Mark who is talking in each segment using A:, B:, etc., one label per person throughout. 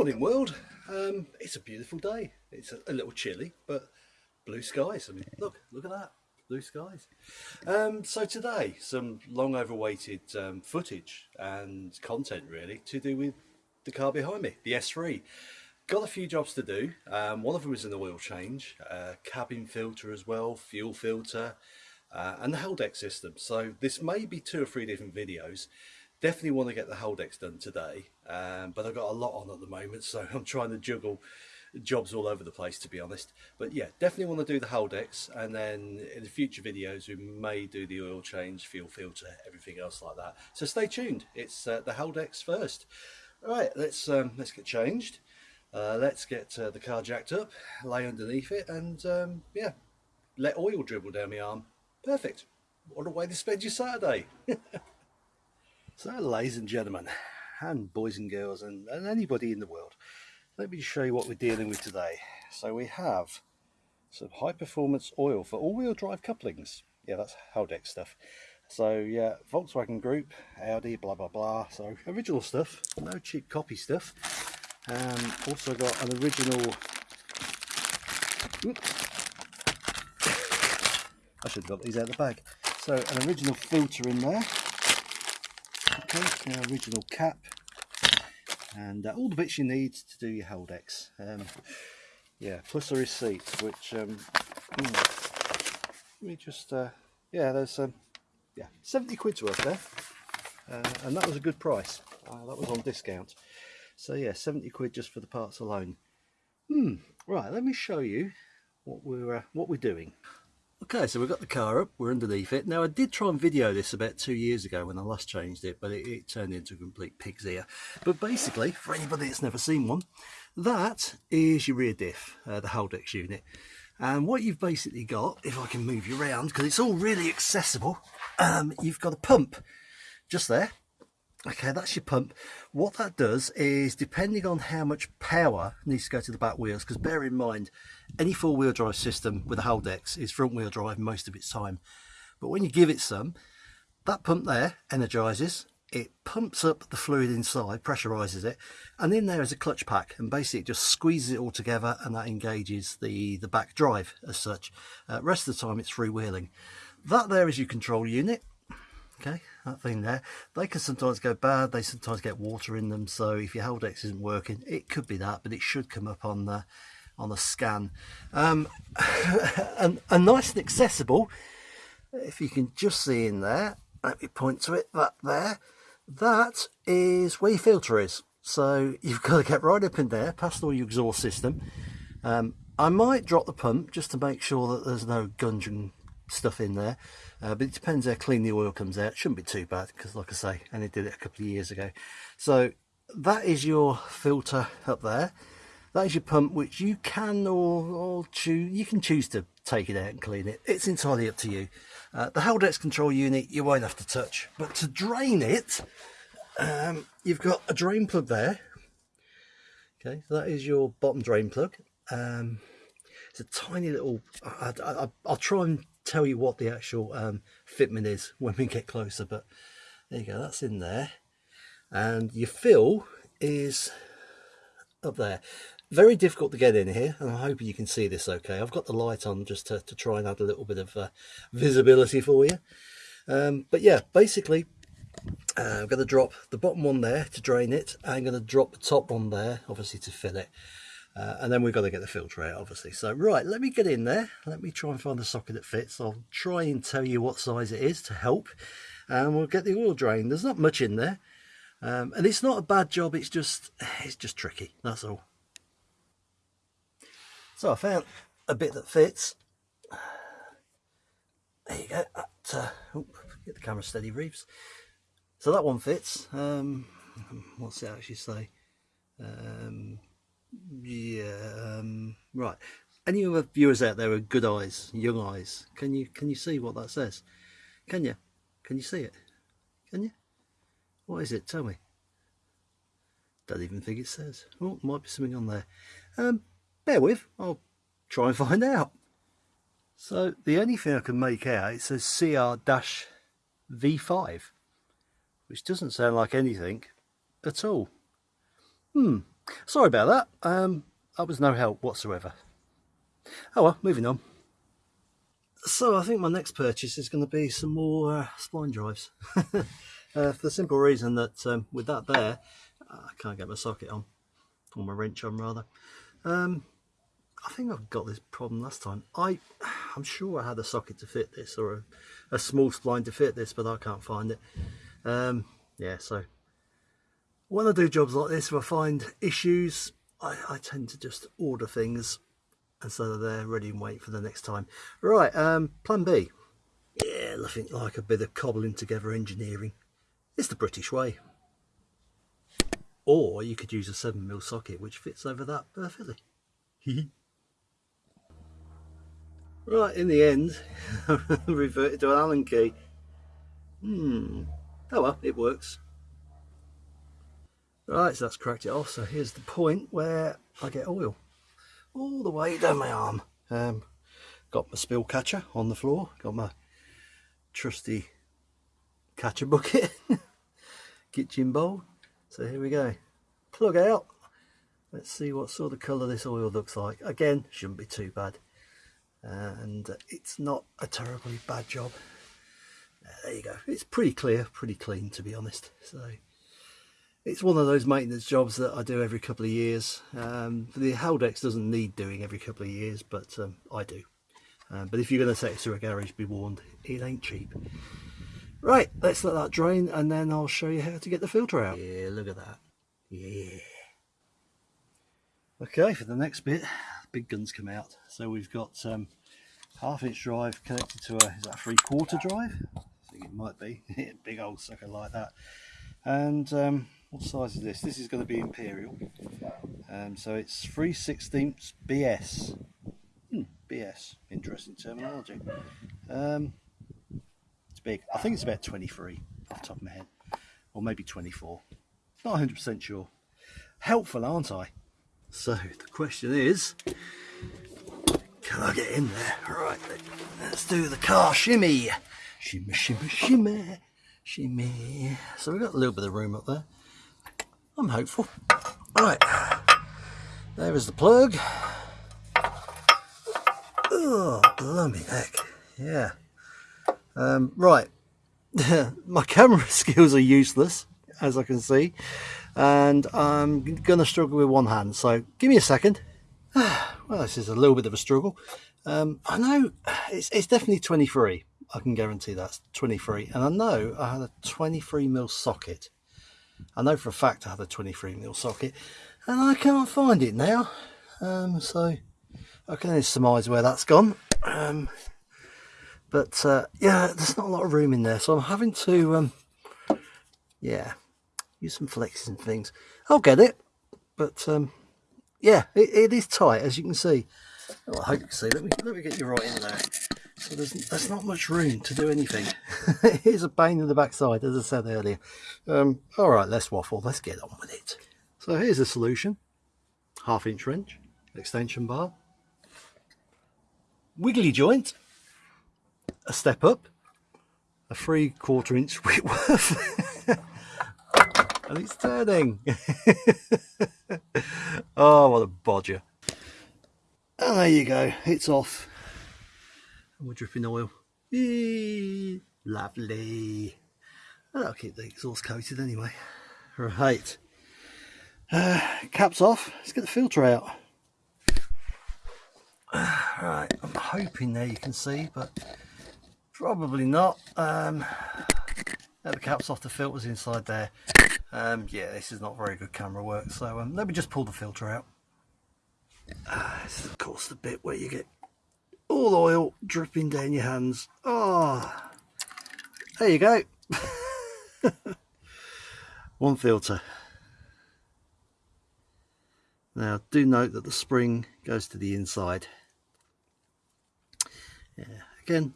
A: Morning world. Um, it's a beautiful day. It's a, a, little chilly, but blue skies. I mean, look, look at that, blue skies. Um, so today, some long overweighted um, footage and content really to do with the car behind me, the S3. Got a few jobs to do. Um, one of them is an oil change, uh, cabin filter as well, fuel filter, uh, and the Haldex system. So this may be two or three different videos. Definitely want to get the Haldex done today, um, but I've got a lot on at the moment, so I'm trying to juggle jobs all over the place to be honest. But yeah, definitely want to do the Haldex, and then in the future videos we may do the oil change, fuel filter, everything else like that. So stay tuned. It's uh, the Haldex first. All right, let's um, let's get changed. Uh, let's get uh, the car jacked up, lay underneath it, and um, yeah, let oil dribble down my arm. Perfect. What a way to spend your Saturday. so, ladies and gentlemen, and boys and girls, and, and anybody in the world, let me show you what we're dealing with today. So we have some high performance oil for all-wheel drive couplings. Yeah, that's Haldex stuff. So yeah, Volkswagen Group, Audi, blah blah blah. So original stuff, no cheap copy stuff. Um, also got an original. I should have got these out of the bag. So an original filter in there. An original cap. And uh, all the bits you need to do your Haldex. Um, yeah, plus a receipt, which um, hmm, let me just uh, yeah, there's um, yeah, 70 quid's worth there, uh, and that was a good price. Uh, that was on discount. So yeah, 70 quid just for the parts alone. Hmm. Right, let me show you what we're uh, what we're doing. Okay, so we've got the car up, we're underneath it. Now I did try and video this about two years ago when I last changed it, but it, it turned into a complete pig's ear. But basically, for anybody that's never seen one, that is your rear diff, uh, the Haldex unit. And what you've basically got, if I can move you around, because it's all really accessible, um, you've got a pump just there Okay, that's your pump. What that does is, depending on how much power needs to go to the back wheels, because bear in mind, any four-wheel drive system with a Haldex is front-wheel drive most of its time. But when you give it some, that pump there energizes, it pumps up the fluid inside, pressurizes it, and in there is a clutch pack, and basically it just squeezes it all together, and that engages the, the back drive as such. Uh, rest of the time it's freewheeling. That there is your control unit okay that thing there they can sometimes go bad they sometimes get water in them so if your Haldex isn't working it could be that but it should come up on the on the scan. Um, and, and nice and accessible. If you can just see in there let me point to it that there. That is where your filter is. So you've got to get right up in there past all your exhaust system. Um, I might drop the pump just to make sure that there's no gungeon stuff in there uh, but it depends how clean the oil comes out. It shouldn't be too bad because like I say I only did it a couple of years ago. So that is your filter up there that is your pump which you can or, or choose you can choose to take it out and clean it. It's entirely up to you. Uh, the Haldex control unit you won't have to touch. But to drain it um, you've got a drain plug there. Okay so that is your bottom drain plug. Um, it's a tiny little I, will try and tell you what the actual um, fitment is when we get closer but there you go that's in there. And your fill is up there very difficult to get in here and I'm hoping you can see this okay. I've got the light on just to, to try and add a little bit of uh, visibility for you. Um, but yeah basically uh, I'm going to drop the bottom one there to drain it. I'm going to drop the top one there obviously to fill it. Uh, and then we've got to get the filter out obviously. So right let me get in there. Let me try and find the socket that fits. I'll try and tell you what size it is to help and we'll get the oil drain there's not much in there um, and it's not a bad job. It's just it's just tricky that's all so I found a bit that fits. There you go that, uh, get the camera steady Reeves. So that one fits um, what's it actually say? Um, yeah um, right. Any other viewers out there with good eyes young eyes can you can you see what that says? Can you? Can you see it? Can you? What is it? Tell me. Don't even think it says. Oh might be something on there. Um with i'll try and find out so the only thing i can make out it says cr-v5 which doesn't sound like anything at all hmm Sorry about that. Um, that was no help whatsoever. Oh well, moving on. So I think my next purchase is going to be some more uh, spline drives. uh, for the simple reason that um, with that there, I can't get my socket on, or my wrench on rather. Um, I think I've got this problem last time. I, I'm sure I had a socket to fit this or a, a small spline to fit this, but I can't find it. Um, yeah, so when I do jobs like this, if I find issues, I, I tend to just order things and so they're ready and wait for the next time. Right, um, plan B. Yeah, nothing like a bit of cobbling together engineering. It's the British way. Or you could use a 7mm socket which fits over that perfectly. right, in the end, I reverted to an Allen key. Hmm. Oh well, it works. Right, so that's cracked it off. So here's the point where I get oil all the way down my arm. Um, got my spill catcher on the floor, got my trusty catcher bucket, kitchen bowl. So here we go. Plug out. Let's see what sort of colour this oil looks like. Again, shouldn't be too bad. Uh, and it's not a terribly bad job. Uh, there you go. It's pretty clear, pretty clean to be honest. So it's one of those maintenance jobs that I do every couple of years. Um, the Haldex doesn't need doing every couple of years, but um, I do. Um, but if you're going to take it to a garage, be warned, it ain't cheap. Right, let's let that drain and then I'll show you how to get the filter out. Yeah, look at that. Yeah. Okay, for the next bit, big guns come out. So we've got um, half inch drive connected to a, is that a three quarter drive? I think it might be, big old sucker like that. And um, what size is this? This is going to be Imperial. Um, so it's 3 16ths BS. Hmm, BS. Interesting terminology. Um, it's big. I think it's about 23 off the top of my head. Or maybe 24. Not 100% sure. Helpful, aren't I? So the question is, can I get in there? Right, let's do the car shimmy. Shimmy, shimmy, shimmy, shimmy. So we've got a little bit of room up there. I'm hopeful. Right, there is the plug. Oh, blimey heck, yeah. Um, right, my camera skills are useless, as I can see, and I'm to struggle with one hand, so give me a second. well, this is a little bit of a struggle. Um, I know it's, it's definitely 23. I can guarantee that's 23. And I know I had a 23 mil socket I know for a fact I had a 23 mil socket and I can't find it now. Um, so I can only surmise where that's gone. Um, but uh, yeah, there's not a lot of room in there. So I'm having to, um, yeah, use some flexes and things. I'll get it. But um, yeah, it, it is tight as you can see. Well, I hope you can see. Let me, let me get you right in there. So there's, there's not much room to do anything. Here's a pain in the backside, as I said earlier. Um, all right, let's waffle. Let's get on with it. So here's the solution. Half inch wrench, extension bar, wiggly joint, a step up, a three quarter inch Whitworth, and it's turning. oh, what a bodger. And there you go, it's off and we're dripping oil. Eee, lovely. I'll keep the exhaust coated anyway. Right. Uh, caps off. Let's get the filter out. right. I'm hoping there you can see, but probably not. Um, the caps off the filters inside there. Um, yeah, this is not very good camera work. So um, let me just pull the filter out. Uh, this is of course the bit where you get all oil dripping down your hands. Oh, there you go. One filter. Now do note that the spring goes to the inside. Yeah, again,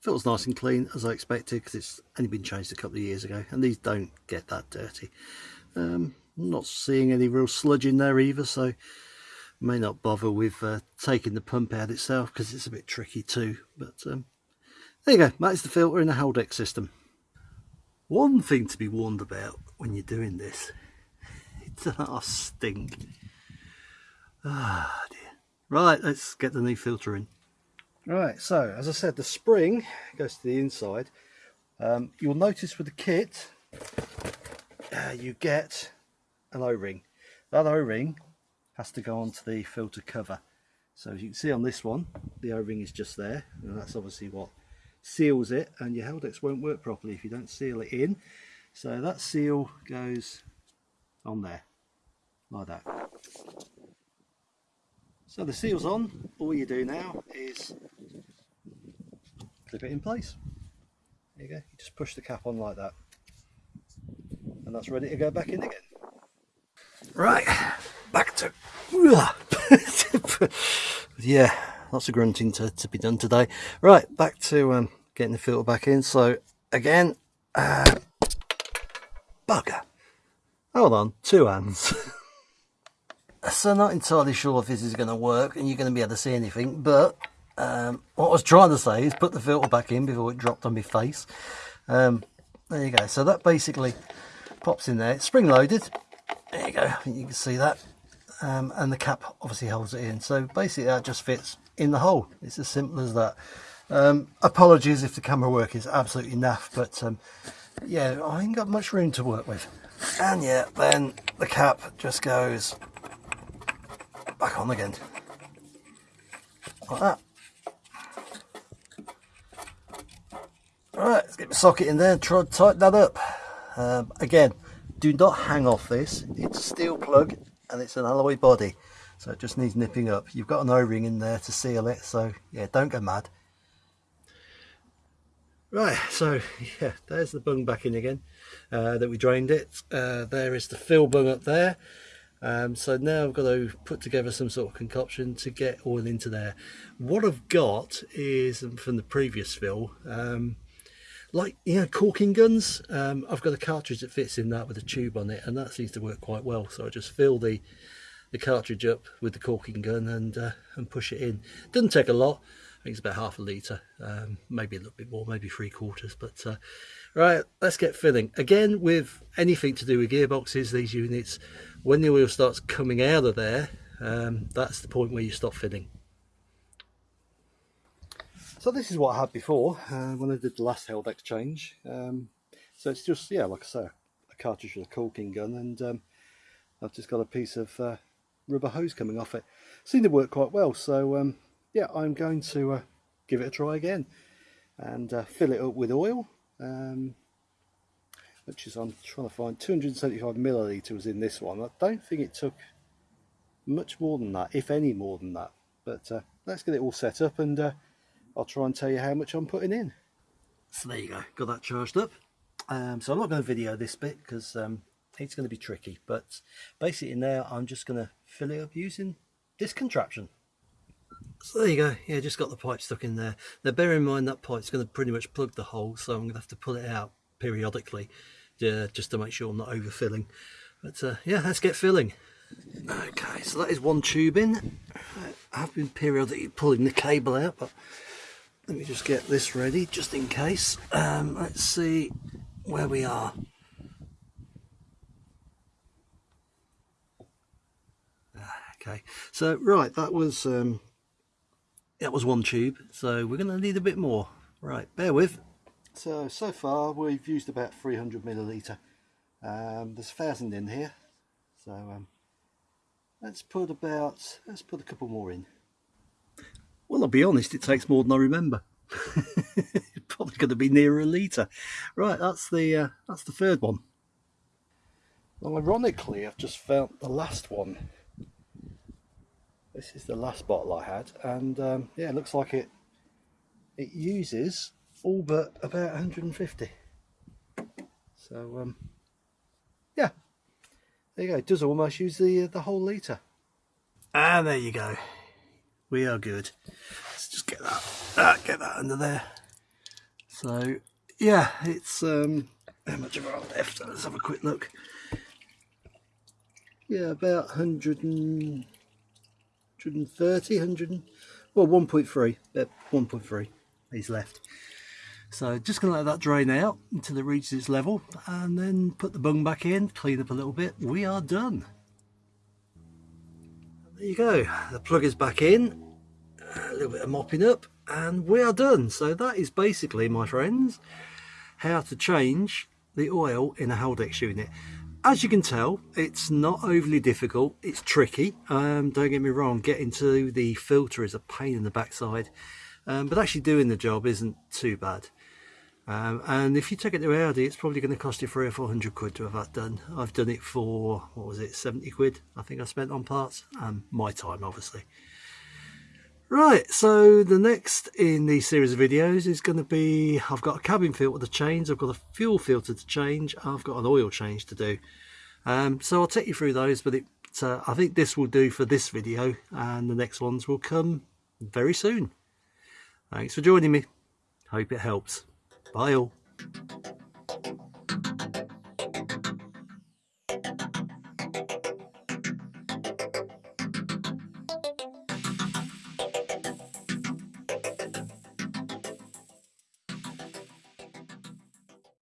A: feels nice and clean as I expected because it's only been changed a couple of years ago and these don't get that dirty. Um, not seeing any real sludge in there either so may not bother with uh, taking the pump out itself because it's a bit tricky too but um, there you go that's the filter in the Haldex system one thing to be warned about when you're doing this it I stink. Ah, dear. Right, let's get the new filter in. Right, so as I said, the spring goes to the inside. Um, you'll notice with the kit, uh, you get an O-ring. That O-ring has to go onto the filter cover. So as you can see on this one, the O-ring is just there, and that's obviously what seals it, and your Haldex won't work properly if you don't seal it in. So that seal goes on there, like that. So the seal's on, all you do now is clip it in place. There you go, you just push the cap on like that. And that's ready to go back in again. Right, back to... yeah, lots of grunting to, to be done today. Right, back to um, getting the filter back in. So again, uh, bugger. Hold on, two hands. so not entirely sure if this is going to work and you're going to be able to see anything, but um, what I was trying to say is put the filter back in before it dropped on my face. Um, there you go. So that basically pops in there. It's spring loaded. There you go. I think you can see that. Um, and the cap obviously holds it in. So basically that just fits in the hole. It's as simple as that. Um, apologies if the camera work is absolutely naff, but um, yeah, I ain't got much room to work with. And yeah, then the cap just goes back on again. Like that. Alright, let's get the socket in there and try to tighten that up. Um, again, do not hang off this. It's a steel plug and it's an alloy body. So it just needs nipping up. You've got an O-ring in there to seal it. So yeah, don't go mad. Right, so yeah, there's the bung back in again uh, that we drained it. Uh, there is the fill bung up there. Um, so now I've got to put together some sort of concoction to get oil into there. What I've got is um, from the previous fill, um, like you know caulking guns. Um, I've got a cartridge that fits in that with a tube on it, and that seems to work quite well. So I just fill the the cartridge up with the caulking gun and uh, and push it in. Doesn't take a lot. I think it's about half a litre, um, maybe a little bit more, maybe three quarters. But uh, right, let's get filling. Again, with anything to do with gearboxes, these units, when the oil starts coming out of there, um, that's the point where you stop filling. So this is what I had before uh, when I did the last Haldex change. Um, so it's just, yeah, like I say, a cartridge with a caulking gun and um, I've just got a piece of uh, rubber hose coming off it. Seemed to work quite well, so um, yeah, I'm going to uh, give it a try again and uh, fill it up with oil, um, which is I'm trying to find 275 millilitres in this one. I don't think it took much more than that, if any more than that. But uh, let's get it all set up and uh, I'll try and tell you how much I'm putting in. So there you go, got that charged up. Um, so I'm not going to video this bit because um, it's going to be tricky, but basically now I'm just going to fill it up using this contraption. So there you go, yeah, just got the pipe stuck in there. Now bear in mind that pipe's going to pretty much plug the hole, so I'm going to have to pull it out periodically uh, just to make sure I'm not overfilling. But uh, yeah, let's get filling. Okay, so that is one tube in. I've been periodically pulling the cable out, but let me just get this ready just in case. Um, let's see where we are. Ah, okay, so right, that was um, that was one tube so we're going to need a bit more. Right bear with. So so far we've used about 300 milliliter um, there's a thousand in here so um, let's put about let's put a couple more in well I'll be honest it takes more than I remember. Probably going to be nearer a litre. Right that's the uh, that's the third one. Well ironically I've just found the last one. This is the last bottle I had and um, yeah it looks like it it uses all but about 150 so um, yeah. There you go it does almost use the uh, the whole litre. And there you go we are good let's just get that uh, get that under there so yeah it's um how much of our left let's have a quick look yeah about 100 and 130, 100, well 1.3, uh, 1.3 is left.
B: So just to let that drain out until it reaches its level and then put the bung back in, clean up a little bit. We are done. There you go. The plug is back in. A little bit of mopping up and we are done. So that is basically, my friends, how to change the oil in a Haldex unit. As you can tell, it's not overly difficult. It's tricky. Um, don't get me wrong, getting to the filter is a pain in the backside. Um, but actually doing the job isn't too bad. Um, and if you take it to Audi, it's probably going to cost you three or four hundred quid to have that done. I've done it for, what was it, 70 quid, I think I spent on parts, and my time, obviously. Right, so the next in the series of videos is going to be, I've got a cabin filter to change, I've got a fuel filter to change, I've got an oil change to do. Um, so I'll take you through those, but it, uh, I think this will do for this video, and the next ones will come very soon. Thanks for joining me. Hope it helps. Bye all.